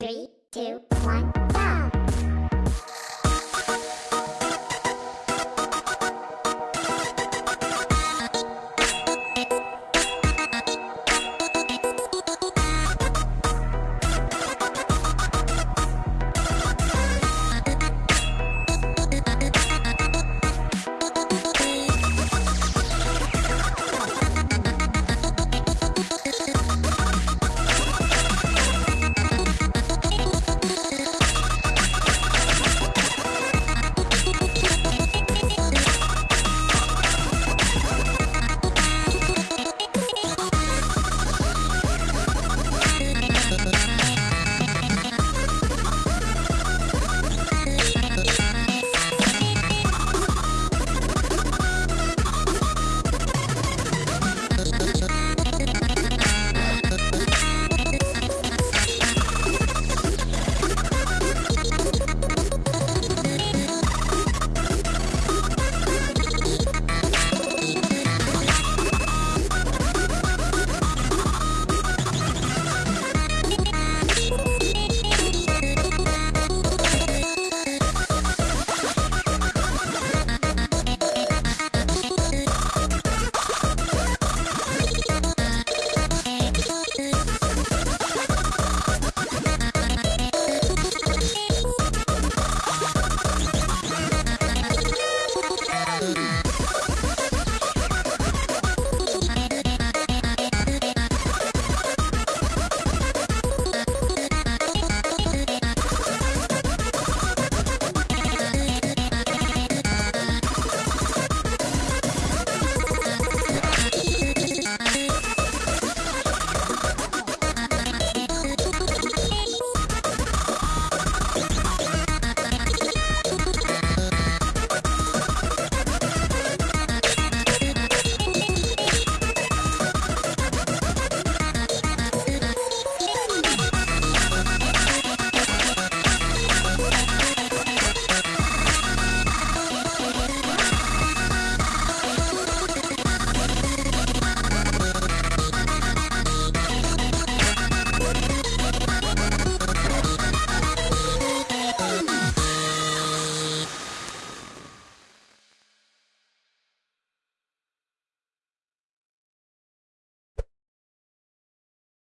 Three, two, one.